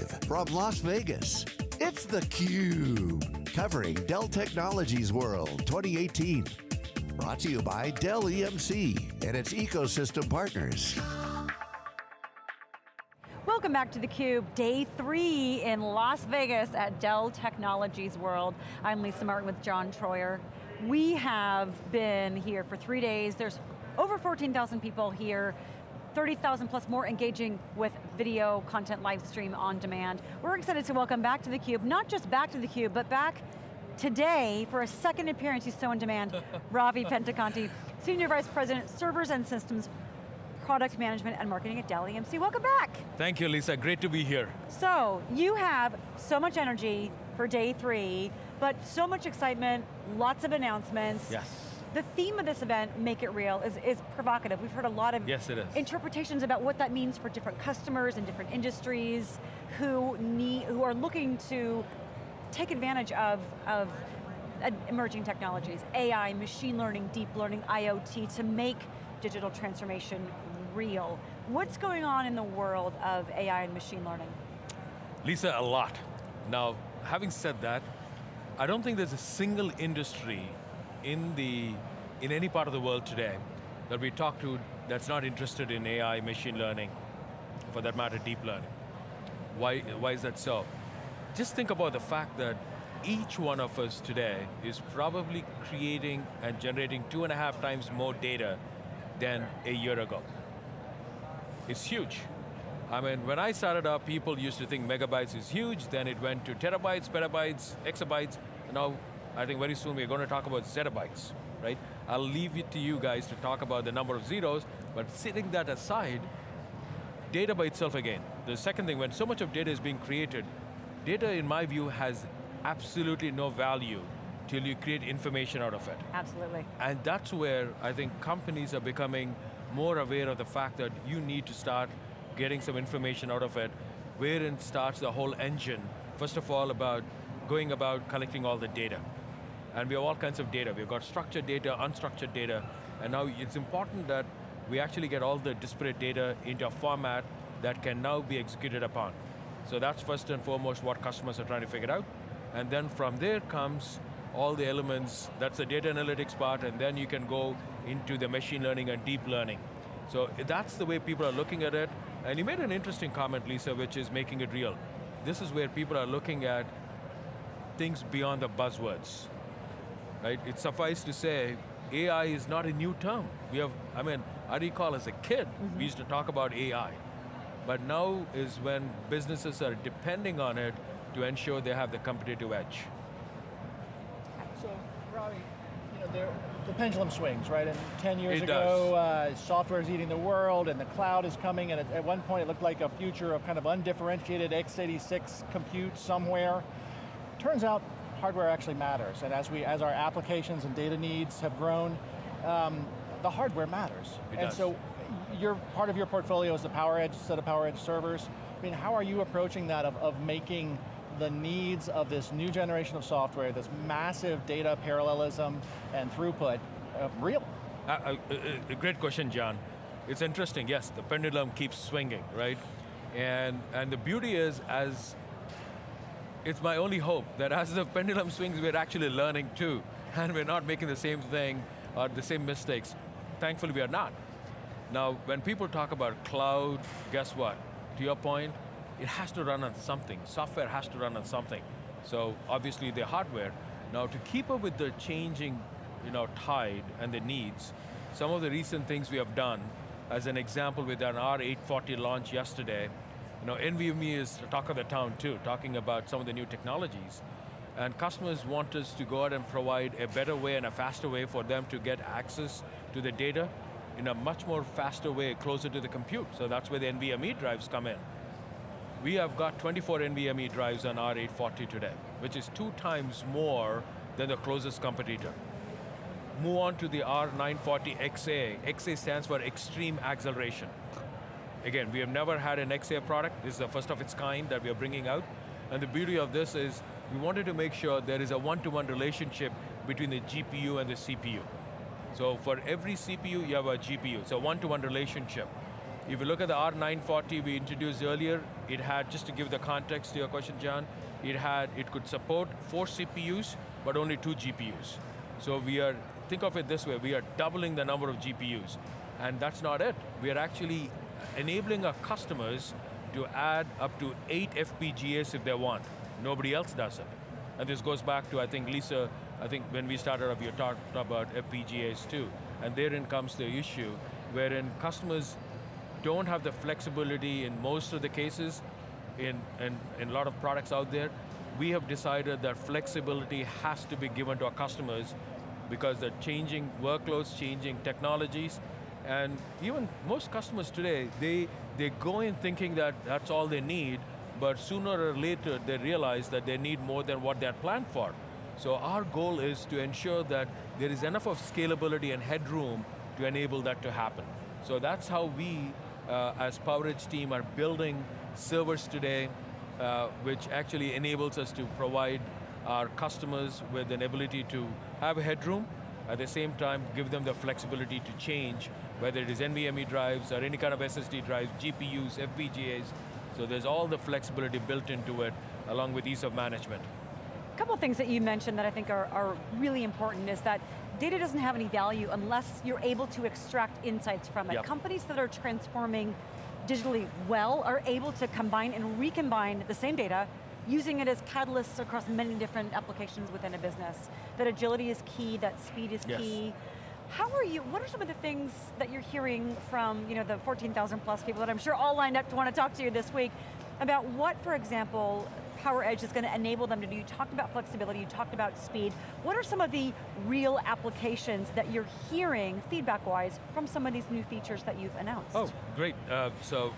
Live from Las Vegas, it's theCUBE, covering Dell Technologies World 2018. Brought to you by Dell EMC and its ecosystem partners. Welcome back to theCUBE, day three in Las Vegas at Dell Technologies World. I'm Lisa Martin with John Troyer. We have been here for three days. There's over 14,000 people here 30,000 plus more engaging with video content live stream on demand. We're excited to welcome back to theCUBE, not just back to theCUBE, but back today for a second appearance, he's so in demand, Ravi Pendekanti, Senior Vice President, Servers and Systems, Product Management and Marketing at Dell EMC. Welcome back. Thank you, Lisa, great to be here. So, you have so much energy for day three, but so much excitement, lots of announcements. Yes the theme of this event, Make It Real, is, is provocative. We've heard a lot of yes, it is. interpretations about what that means for different customers and different industries who, need, who are looking to take advantage of, of emerging technologies, AI, machine learning, deep learning, IoT, to make digital transformation real. What's going on in the world of AI and machine learning? Lisa, a lot. Now, having said that, I don't think there's a single industry in, the, in any part of the world today that we talk to that's not interested in AI, machine learning, for that matter, deep learning. Why, why is that so? Just think about the fact that each one of us today is probably creating and generating two and a half times more data than a year ago. It's huge. I mean, when I started up, people used to think megabytes is huge, then it went to terabytes, petabytes, exabytes, now I think very soon we're going to talk about zettabytes, right? I'll leave it to you guys to talk about the number of zeros, but setting that aside, data by itself again. The second thing, when so much of data is being created, data in my view has absolutely no value till you create information out of it. Absolutely. And that's where I think companies are becoming more aware of the fact that you need to start getting some information out of it, wherein starts the whole engine. First of all, about going about collecting all the data. And we have all kinds of data. We've got structured data, unstructured data, and now it's important that we actually get all the disparate data into a format that can now be executed upon. So that's first and foremost what customers are trying to figure out. And then from there comes all the elements, that's the data analytics part, and then you can go into the machine learning and deep learning. So that's the way people are looking at it. And you made an interesting comment, Lisa, which is making it real. This is where people are looking at things beyond the buzzwords right? It suffices to say, AI is not a new term. We have, I mean, I recall as a kid, mm -hmm. we used to talk about AI. But now is when businesses are depending on it to ensure they have the competitive edge. So, Ravi, you know, the pendulum swings, right? And 10 years it ago, uh, software is eating the world and the cloud is coming, and at, at one point it looked like a future of kind of undifferentiated x86 compute somewhere. Turns out hardware actually matters, and as we, as our applications and data needs have grown, um, the hardware matters. It and does. so, your part of your portfolio is the PowerEdge set of PowerEdge servers. I mean, how are you approaching that of, of making the needs of this new generation of software, this massive data parallelism and throughput, uh, real? Uh, uh, uh, great question, John. It's interesting, yes, the pendulum keeps swinging, right? And, and the beauty is, as it's my only hope that as the pendulum swings, we're actually learning too, and we're not making the same thing or the same mistakes. Thankfully, we are not. Now, when people talk about cloud, guess what? To your point, it has to run on something. Software has to run on something. So obviously the hardware. Now to keep up with the changing you know, tide and the needs, some of the recent things we have done, as an example with an R840 launch yesterday, you know, NVMe is the talk of the town too, talking about some of the new technologies. And customers want us to go out and provide a better way and a faster way for them to get access to the data in a much more faster way, closer to the compute. So that's where the NVMe drives come in. We have got 24 NVMe drives on R840 today, which is two times more than the closest competitor. Move on to the R940XA. XA stands for Extreme Acceleration. Again, we have never had an XA product. This is the first of its kind that we are bringing out. And the beauty of this is we wanted to make sure there is a one-to-one -one relationship between the GPU and the CPU. So for every CPU, you have a GPU. It's a one-to-one -one relationship. If you look at the R940 we introduced earlier, it had, just to give the context to your question, John, it had, it could support four CPUs, but only two GPUs. So we are, think of it this way, we are doubling the number of GPUs. And that's not it. We are actually enabling our customers to add up to eight FPGAs if they want. Nobody else does it. And this goes back to, I think, Lisa, I think when we started up, you talked about FPGAs too. And therein comes the issue, wherein customers don't have the flexibility in most of the cases, in, in, in a lot of products out there, we have decided that flexibility has to be given to our customers because they're changing workloads, changing technologies, and even most customers today, they, they go in thinking that that's all they need, but sooner or later they realize that they need more than what they had planned for. So our goal is to ensure that there is enough of scalability and headroom to enable that to happen. So that's how we, uh, as PowerEdge team, are building servers today, uh, which actually enables us to provide our customers with an ability to have a headroom, at the same time give them the flexibility to change, whether it is NVMe drives or any kind of SSD drives, GPUs, FPGAs, so there's all the flexibility built into it, along with ease of management. A couple of things that you mentioned that I think are, are really important is that data doesn't have any value unless you're able to extract insights from it. Yep. Companies that are transforming digitally well are able to combine and recombine the same data using it as catalysts across many different applications within a business. That agility is key, that speed is yes. key. How are you, what are some of the things that you're hearing from you know, the 14,000 plus people that I'm sure all lined up to want to talk to you this week about what, for example, PowerEdge is going to enable them to do. You talked about flexibility, you talked about speed. What are some of the real applications that you're hearing, feedback-wise, from some of these new features that you've announced? Oh, great. Uh, so,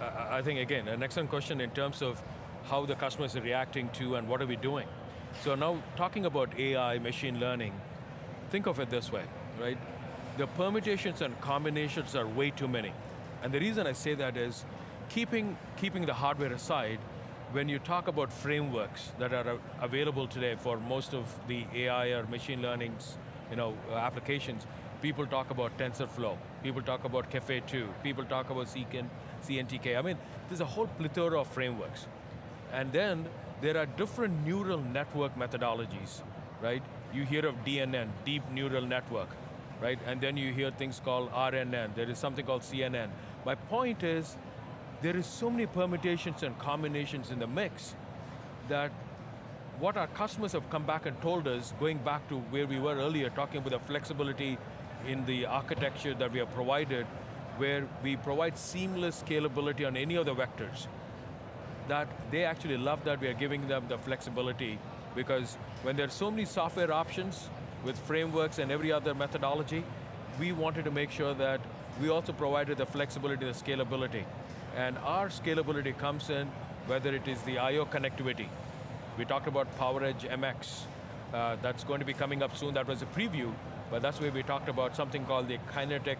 uh, I think again, an excellent question in terms of how the customers are reacting to and what are we doing. So now, talking about AI, machine learning, think of it this way, right? The permutations and combinations are way too many. And the reason I say that is, keeping, keeping the hardware aside, when you talk about frameworks that are available today for most of the AI or machine learning's you know, uh, applications, people talk about TensorFlow, people talk about Caffe2, people talk about CNTK. I mean, there's a whole plethora of frameworks. And then there are different neural network methodologies, right? You hear of DNN, deep neural network, right? And then you hear things called RNN, there is something called CNN. My point is, there is so many permutations and combinations in the mix that what our customers have come back and told us, going back to where we were earlier, talking about the flexibility in the architecture that we have provided, where we provide seamless scalability on any of the vectors that they actually love that we are giving them the flexibility because when there are so many software options with frameworks and every other methodology, we wanted to make sure that we also provided the flexibility, the scalability. And our scalability comes in whether it is the I.O. connectivity. We talked about PowerEdge MX. Uh, that's going to be coming up soon. That was a preview, but that's where we talked about something called the kinetic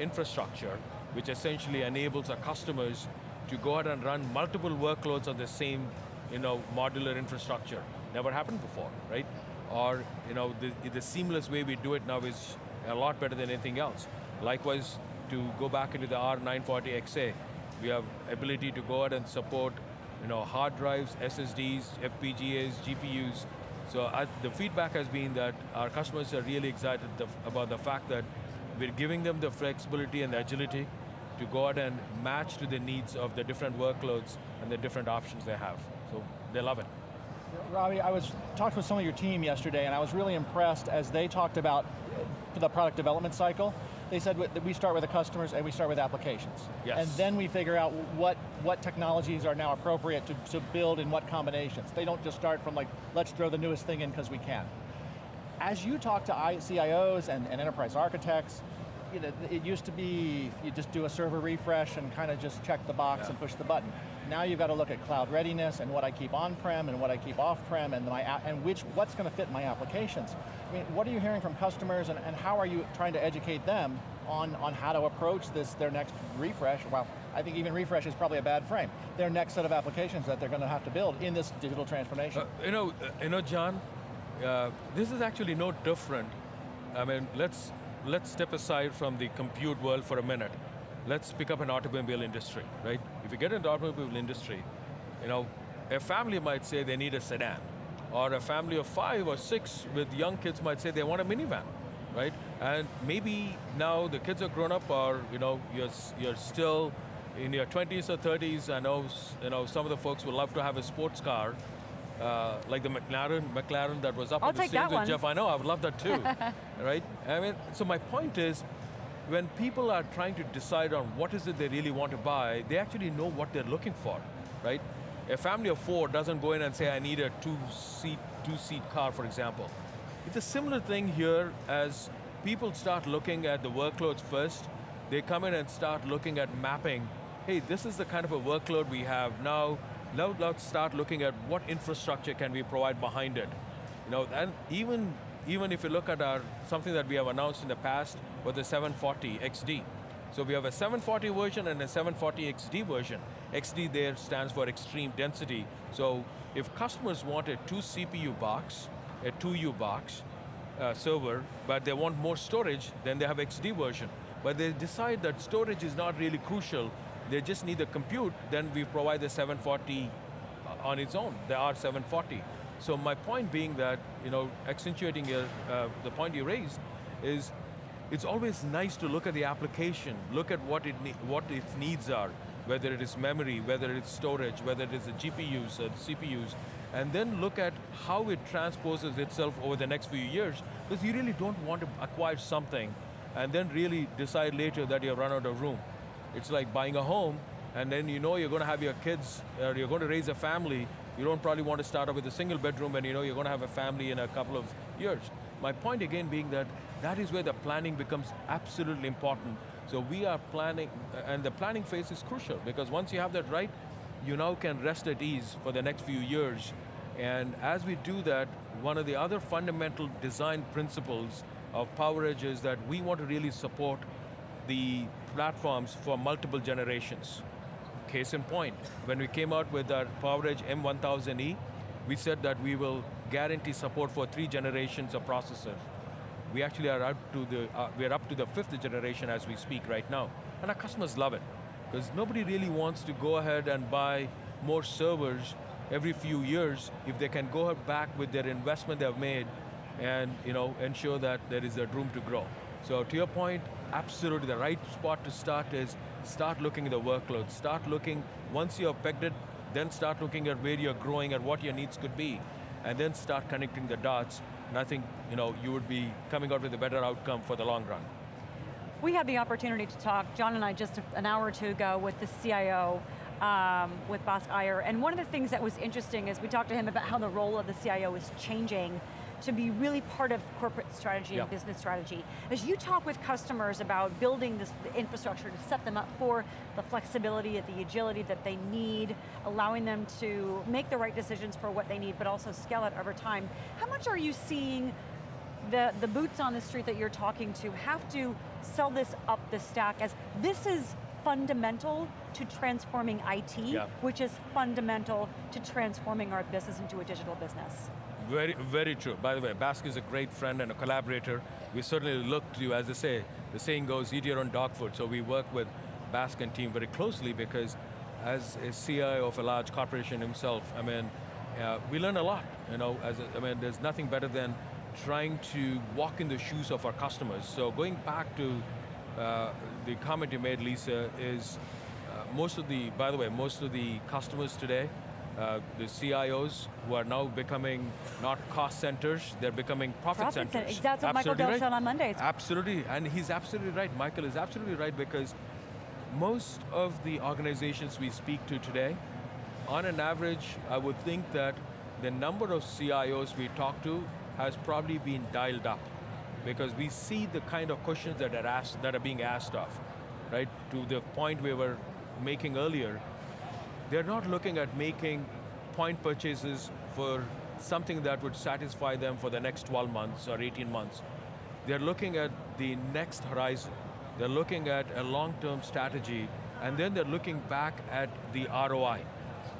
infrastructure, which essentially enables our customers to go out and run multiple workloads on the same you know, modular infrastructure. Never happened before, right? Or you know, the, the seamless way we do it now is a lot better than anything else. Likewise, to go back into the R940XA, we have ability to go out and support you know, hard drives, SSDs, FPGAs, GPUs. So uh, the feedback has been that our customers are really excited the, about the fact that we're giving them the flexibility and the agility to go out and match to the needs of the different workloads and the different options they have. So they love it. Ravi, I was talked with some of your team yesterday and I was really impressed as they talked about the product development cycle. They said that we start with the customers and we start with applications. Yes. And then we figure out what, what technologies are now appropriate to, to build in what combinations. They don't just start from like, let's throw the newest thing in because we can. As you talk to CIOs and, and enterprise architects, you know, it used to be you just do a server refresh and kind of just check the box yeah. and push the button. Now you've got to look at cloud readiness and what I keep on-prem and what I keep off-prem and, my, and which, what's going to fit my applications. I mean, what are you hearing from customers and, and how are you trying to educate them on, on how to approach this, their next refresh? Well, I think even refresh is probably a bad frame. Their next set of applications that they're going to have to build in this digital transformation. Uh, you know, uh, you know, John, uh, this is actually no different. I mean, let's let's step aside from the compute world for a minute. Let's pick up an automobile industry, right? If you get into the automobile industry, you know, a family might say they need a sedan, or a family of five or six with young kids might say they want a minivan, right? And maybe now the kids are grown up, or you know, you're, you're still in your 20s or 30s. I know, you know some of the folks would love to have a sports car, uh, like the McLaren, McLaren that was up I'll on the take stage that with one. Jeff. I know, I would love that too, right? I mean, so my point is, when people are trying to decide on what is it they really want to buy, they actually know what they're looking for, right? A family of four doesn't go in and say, I need a two-seat two-seat car, for example. It's a similar thing here as people start looking at the workloads first, they come in and start looking at mapping, hey, this is the kind of a workload we have now, now let's start looking at what infrastructure can we provide behind it. You know, and even, even if you look at our, something that we have announced in the past with the 740 XD. So we have a 740 version and a 740 XD version. XD there stands for extreme density. So if customers want a two CPU box, a 2U box, uh, server, but they want more storage, then they have XD version. But they decide that storage is not really crucial, they just need the compute, then we provide the 740 on its own, the R740. So my point being that, you know, accentuating uh, the point you raised, is it's always nice to look at the application, look at what, it what its needs are, whether it is memory, whether it's storage, whether it is the GPUs or the CPUs, and then look at how it transposes itself over the next few years, because you really don't want to acquire something and then really decide later that you've run out of room. It's like buying a home, and then you know you're going to have your kids, or you're going to raise a family, you don't probably want to start off with a single bedroom and you know you're going to have a family in a couple of years. My point again being that that is where the planning becomes absolutely important. So we are planning, and the planning phase is crucial because once you have that right, you now can rest at ease for the next few years. And as we do that, one of the other fundamental design principles of PowerEdge is that we want to really support the platforms for multiple generations. Case in point, when we came out with our PowerEdge M1000E, we said that we will guarantee support for three generations of processors. We actually are up to the, uh, we're up to the fifth generation as we speak right now. And our customers love it. Because nobody really wants to go ahead and buy more servers every few years if they can go back with their investment they've made and you know, ensure that there is a room to grow. So to your point, absolutely the right spot to start is start looking at the workload, start looking, once you've pegged it, then start looking at where you're growing and what your needs could be, and then start connecting the dots, and I think you, know, you would be coming out with a better outcome for the long run. We had the opportunity to talk, John and I just an hour or two ago with the CIO, um, with Bask Iyer, and one of the things that was interesting is we talked to him about how the role of the CIO is changing to be really part of corporate strategy yep. and business strategy. As you talk with customers about building this infrastructure to set them up for the flexibility, and the agility that they need, allowing them to make the right decisions for what they need, but also scale it over time, how much are you seeing the, the boots on the street that you're talking to have to sell this up the stack as this is fundamental to transforming IT, yeah. which is fundamental to transforming our business into a digital business. Very, very true. By the way, Bask is a great friend and a collaborator. We certainly look to you, as they say, the saying goes, eat your own dog food. So we work with Bask and team very closely because as a CIO of a large corporation himself, I mean, uh, we learn a lot. You know, as a, I mean, there's nothing better than trying to walk in the shoes of our customers. So going back to uh, the comment you made, Lisa, is uh, most of the, by the way, most of the customers today, uh, the CIOs who are now becoming not cost centers, they're becoming profit, profit centers. That's what absolutely Michael Dell right. said on Monday. Absolutely, and he's absolutely right. Michael is absolutely right because most of the organizations we speak to today, on an average, I would think that the number of CIOs we talk to has probably been dialed up because we see the kind of questions that are, asked, that are being asked of, right? To the point we were making earlier, they're not looking at making point purchases for something that would satisfy them for the next 12 months or 18 months. They're looking at the next horizon. They're looking at a long-term strategy, and then they're looking back at the ROI.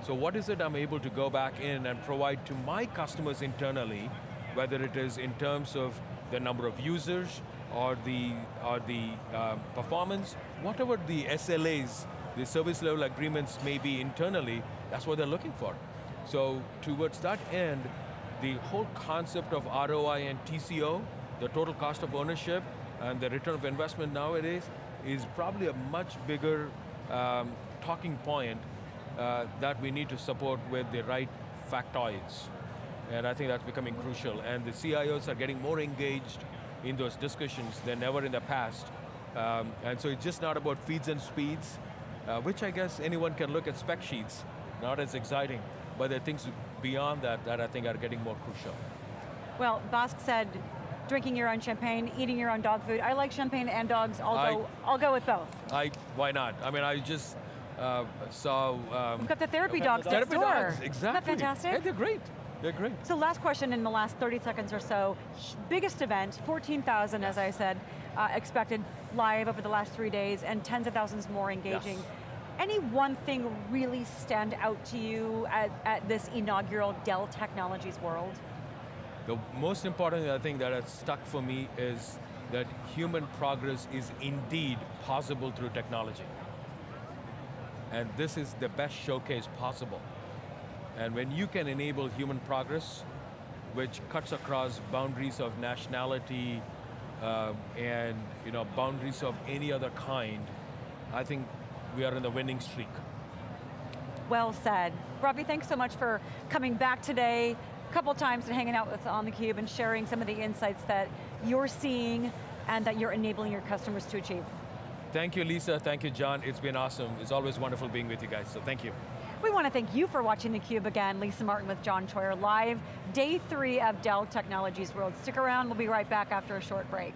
So what is it I'm able to go back in and provide to my customers internally, whether it is in terms of the number of users, or the, or the um, performance, whatever the SLAs, the service level agreements may be internally, that's what they're looking for. So towards that end, the whole concept of ROI and TCO, the total cost of ownership, and the return of investment nowadays is probably a much bigger um, talking point uh, that we need to support with the right factoids. And I think that's becoming crucial. And the CIOs are getting more engaged in those discussions than ever in the past. Um, and so it's just not about feeds and speeds, uh, which I guess anyone can look at spec sheets, not as exciting, but there are things beyond that that I think are getting more crucial. Well, Bask said, drinking your own champagne, eating your own dog food. I like champagne and dogs, I'll, I, go, I'll go with both. I, why not? I mean, I just uh, saw... Um, We've got the therapy okay, dogs the next therapy door. dogs, exactly. Isn't that fantastic? Yeah, they're great. They're great. So last question in the last 30 seconds or so. Biggest event, 14,000 as I said, uh, expected live over the last three days and tens of thousands more engaging. Yes. Any one thing really stand out to you at, at this inaugural Dell Technologies World? The most important thing that has stuck for me is that human progress is indeed possible through technology. And this is the best showcase possible. And when you can enable human progress, which cuts across boundaries of nationality uh, and you know, boundaries of any other kind, I think we are in the winning streak. Well said. Ravi, thanks so much for coming back today, a couple times and hanging out with us on theCUBE and sharing some of the insights that you're seeing and that you're enabling your customers to achieve. Thank you, Lisa. Thank you, John. It's been awesome. It's always wonderful being with you guys, so thank you. We want to thank you for watching theCUBE again. Lisa Martin with John Troyer, live, day three of Dell Technologies World. Stick around, we'll be right back after a short break.